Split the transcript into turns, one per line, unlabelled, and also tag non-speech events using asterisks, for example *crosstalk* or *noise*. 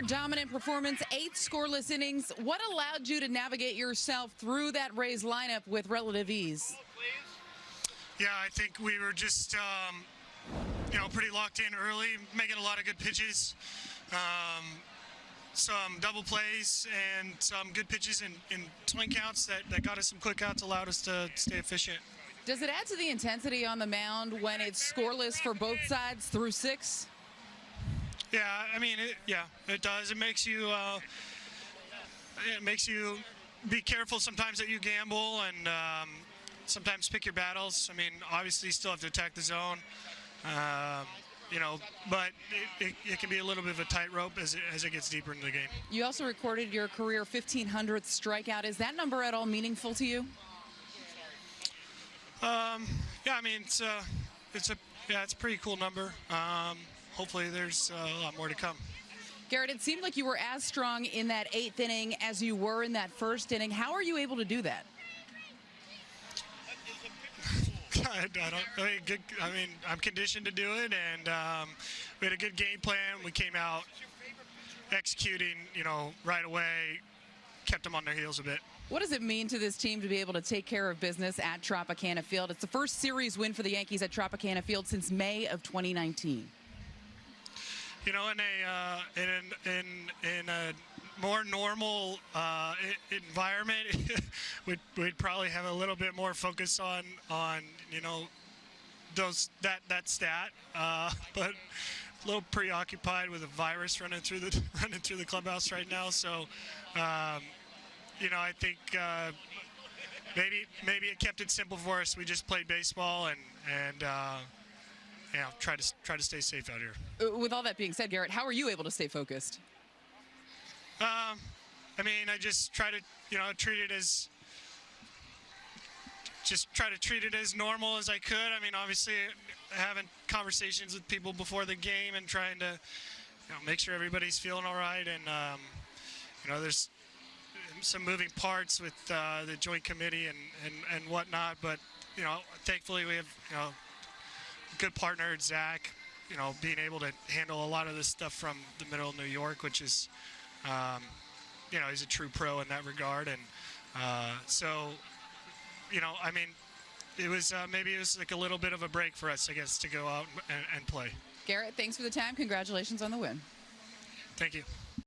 Another dominant performance, eight scoreless innings. What allowed you to navigate yourself through that Rays lineup with relative ease?
Yeah, I think we were just, um, you know, pretty locked in early, making a lot of good pitches. Um, some double plays and some good pitches in, in swing counts that, that got us some quick outs, allowed us to stay efficient.
Does it add to the intensity on the mound when it's scoreless for both sides through six?
Yeah, I mean, it, yeah, it does. It makes you, uh, it makes you be careful sometimes that you gamble and um, sometimes pick your battles. I mean, obviously, you still have to attack the zone, um, you know, but it, it, it, can be a little bit of a tightrope as it, as it gets deeper into the game.
You also recorded your career 1500th strikeout. Is that number at all meaningful to you?
Um, yeah, I mean, it's a, it's a, yeah, it's a pretty cool number. Um, hopefully there's uh, a lot more to come.
Gerrit, it seemed like you were as strong in that eighth inning as you were in that first inning. How are you able to do that? *laughs*
I, don't. I mean, good. I mean, I'm conditioned to do it, and um, we had a good game plan. We came out executing, you know, right away. Kept them on their heels a bit.
What does it mean to this team to be able to take care of business at Tropicana Field? It's the first series win for the Yankees at Tropicana Field since May of 2019
you know, in a uh, in in in a more normal uh, environment, *laughs* we'd we'd probably have a little bit more focus on on you know those that that stat, uh, *laughs* but a little preoccupied with a virus running through the *laughs* running through the clubhouse right now. So, um, you know, I think. Uh, maybe maybe it kept it simple for us. We just played baseball and and yeah, try to try to stay safe out here.
Uh, with all that being said, Gerrit, how are you able to stay focused?
Um, I mean, I just try to you know treat it as just try to treat it as normal as I could. I mean, obviously, having conversations with people before the game and trying to you know make sure everybody's feeling all right. And um, you know, there's some moving parts with uh, the joint committee and, and and whatnot, but you know, thankfully we have you know good partner, Zach, you know, being able to handle a lot of this stuff from the middle of New York, which is, um, you know, he's a true pro in that regard. And uh, so, you know, I mean, it was uh, maybe it was like a little bit of a break for us, I guess, to go out and, and play.
Gerrit, thanks for the time. Congratulations on the win.
Thank you.